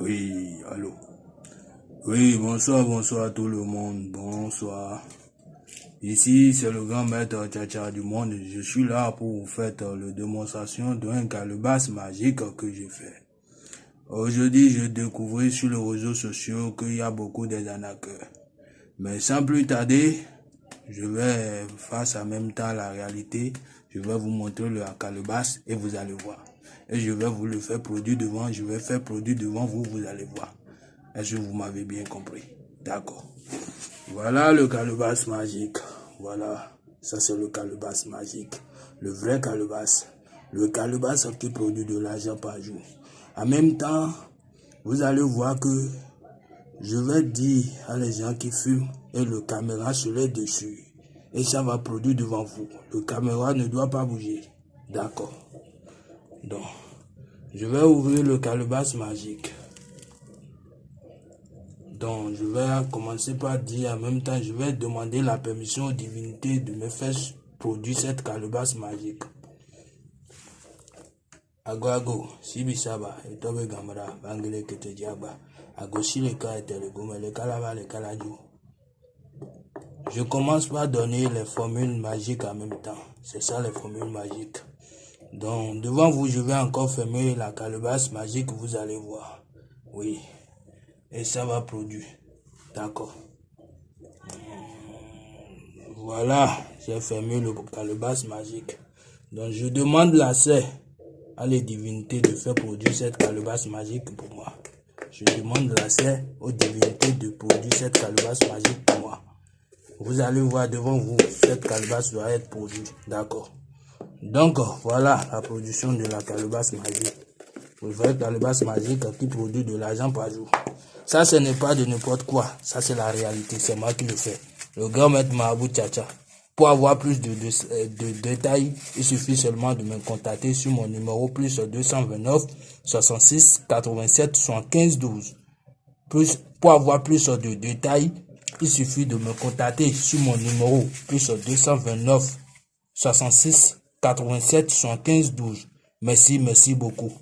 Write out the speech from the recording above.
Oui, allô. Oui, bonsoir, bonsoir tout le monde. Bonsoir. Ici, c'est le grand maître Tchacha du monde. Je suis là pour vous faire la démonstration d'un calebasse magique que j'ai fait. Aujourd'hui, je découvre sur les réseaux sociaux qu'il y a beaucoup d'arnaqueurs. Mais sans plus tarder, je vais face en même temps la réalité. Je vais vous montrer le calebasse et vous allez voir et je vais vous le faire produire devant, je vais faire produire devant vous, vous allez voir. Est-ce que vous m'avez bien compris? D'accord. Voilà le calebasse magique. Voilà, ça c'est le calebasse magique. Le vrai calebasse. Le calebasse qui produit de l'argent par jour. En même temps, vous allez voir que je vais dire à les gens qui fument et le caméra se les dessus. Et ça va produire devant vous. Le caméra ne doit pas bouger. D'accord. Donc, je vais ouvrir le calebasse magique. Donc, je vais commencer par dire en même temps, je vais demander la permission aux divinités de me faire produire cette calebasse magique. Ago ago, sibisaba, gamara, bangele kete diaba, ago sileka et le gome, le. Je commence par donner les formules magiques en même temps. C'est ça les formules magiques. Donc, devant vous, je vais encore fermer la calebasse magique, vous allez voir. Oui. Et ça va produire. D'accord. Voilà, j'ai fermé le calebasse magique. Donc, je demande l'accès à les divinités de faire produire cette calebasse magique pour moi. Je demande l'accès aux divinités de produire cette calebasse magique pour moi. Vous allez voir devant vous, cette calebasse doit être produite. D'accord. Donc, voilà la production de la calebasse magique. Vous voyez calebasse magique qui produit de l'argent par jour. Ça, ce n'est pas de n'importe quoi. Ça, c'est la réalité. C'est moi qui le fais. Le grand maître Mahabou Tchacha. Pour avoir plus de, de, détails, il suffit seulement de me contacter sur mon numéro plus 229 66 87 75 12. Plus, pour avoir plus de détails, il suffit de me contacter sur mon numéro plus 229 66 87 75 12. Merci, merci beaucoup.